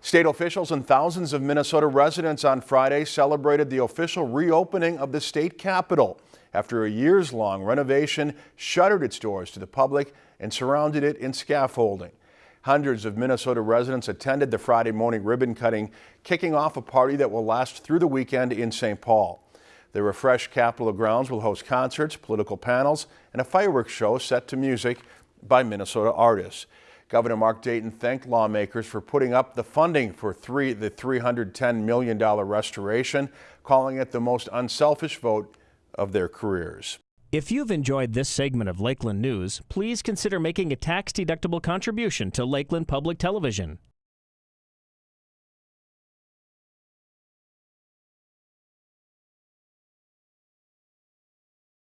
State officials and thousands of Minnesota residents on Friday celebrated the official reopening of the state capitol after a years-long renovation shuttered its doors to the public and surrounded it in scaffolding. Hundreds of Minnesota residents attended the Friday morning ribbon cutting, kicking off a party that will last through the weekend in St. Paul. The refreshed Capitol grounds will host concerts, political panels, and a fireworks show set to music by Minnesota artists. Governor Mark Dayton thanked lawmakers for putting up the funding for three, the $310 million restoration, calling it the most unselfish vote of their careers. If you've enjoyed this segment of Lakeland News, please consider making a tax-deductible contribution to Lakeland Public Television.